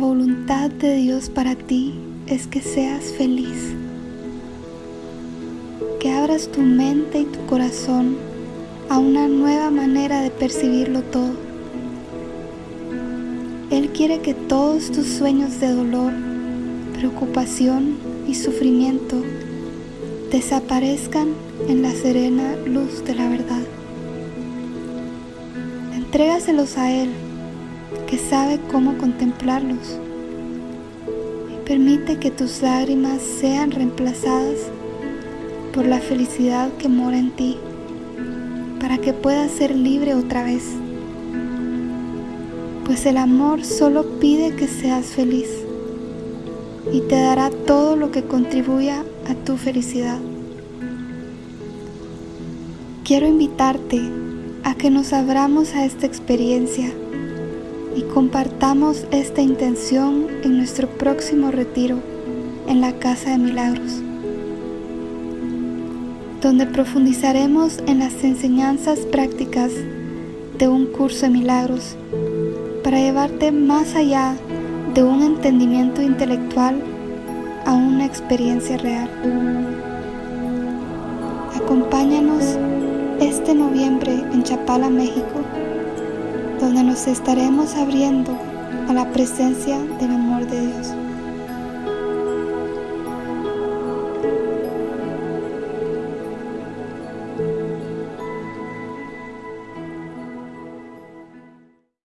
La voluntad de Dios para ti es que seas feliz, que abras tu mente y tu corazón a una nueva manera de percibirlo todo. Él quiere que todos tus sueños de dolor, preocupación y sufrimiento desaparezcan en la serena luz de la verdad. Entrégaselos a Él, que sabe cómo contemplarlos, y permite que tus lágrimas sean reemplazadas por la felicidad que mora en ti, para que puedas ser libre otra vez. Pues el amor solo pide que seas feliz y te dará todo lo que contribuya a tu felicidad. Quiero invitarte a que nos abramos a esta experiencia y compartamos esta intención en nuestro próximo retiro en la Casa de Milagros, donde profundizaremos en las enseñanzas prácticas de un curso de milagros para llevarte más allá de un entendimiento intelectual a una experiencia real. Acompáñanos este noviembre en Chapala, México, donde nos estaremos abriendo a la presencia del amor de Dios.